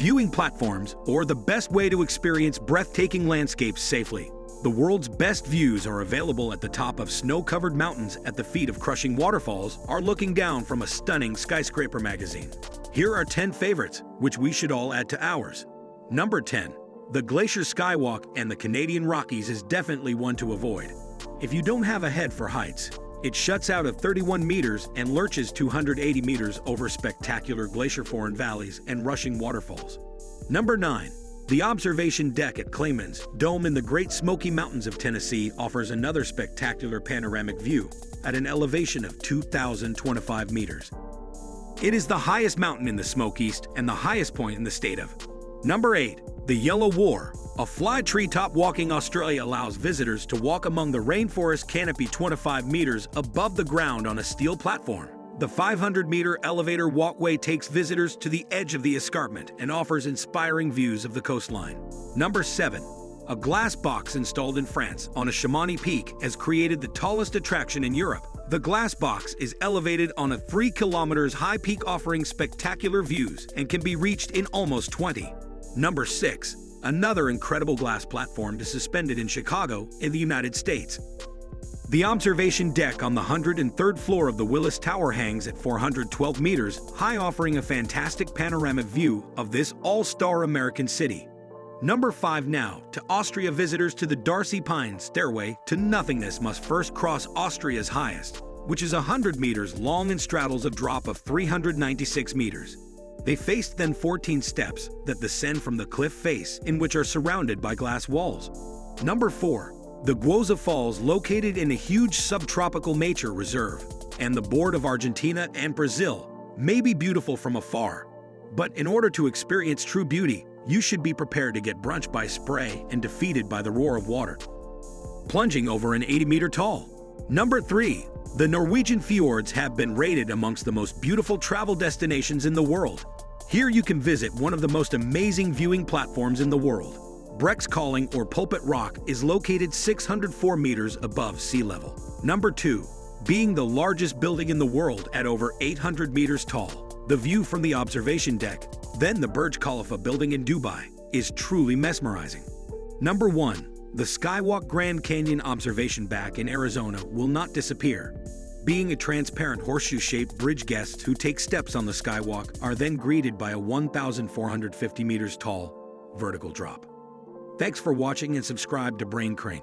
viewing platforms, or the best way to experience breathtaking landscapes safely. The world's best views are available at the top of snow-covered mountains at the feet of crushing waterfalls or looking down from a stunning skyscraper magazine. Here are 10 favorites, which we should all add to ours. Number 10. The Glacier Skywalk and the Canadian Rockies is definitely one to avoid. If you don't have a head for heights, it shuts out at 31 meters and lurches 280 meters over spectacular glacier-formed valleys and rushing waterfalls. Number 9. The observation deck at Clingmans Dome in the Great Smoky Mountains of Tennessee offers another spectacular panoramic view at an elevation of 2,025 meters. It is the highest mountain in the Smokies East and the highest point in the state of. Number 8. The Yellow War. A fly treetop walking Australia allows visitors to walk among the rainforest canopy 25 meters above the ground on a steel platform. The 500-meter elevator walkway takes visitors to the edge of the escarpment and offers inspiring views of the coastline. Number 7. A glass box installed in France on a Chamonix peak has created the tallest attraction in Europe. The glass box is elevated on a 3 kilometers high peak offering spectacular views and can be reached in almost 20. Number 6. Another incredible glass platform is suspended in Chicago in the United States. The observation deck on the 103rd floor of the Willis Tower hangs at 412 meters high offering a fantastic panoramic view of this all-star American city. Number 5 now, to Austria visitors to the Dachstein Stairway to Nothingness must first cross Austria's highest, which is 100 meters long and straddles a drop of 396 meters. They faced then 14 steps that descend from the cliff face in which are surrounded by glass walls. Number 4. The Iguazu Falls located in a huge subtropical nature reserve, and the board of Argentina and Brazil may be beautiful from afar, but in order to experience true beauty, you should be prepared to get brunched by spray and defeated by the roar of water. Plunging over an 80 meter tall. Number 3. The Norwegian fjords have been rated amongst the most beautiful travel destinations in the world. Here you can visit one of the most amazing viewing platforms in the world. Preikestolen or Pulpit Rock is located 604 meters above sea level. Number 2. Being the largest building in the world at over 800 meters tall, the view from the observation deck then the Burj Khalifa building in Dubai is truly mesmerizing. Number 1. The Skywalk Grand Canyon Observation Back in Arizona will not disappear. Being a transparent horseshoe-shaped bridge guests who take steps on the skywalk are then greeted by a 1,450 meters tall vertical drop. Thanks for watching and subscribe to Brain Crane.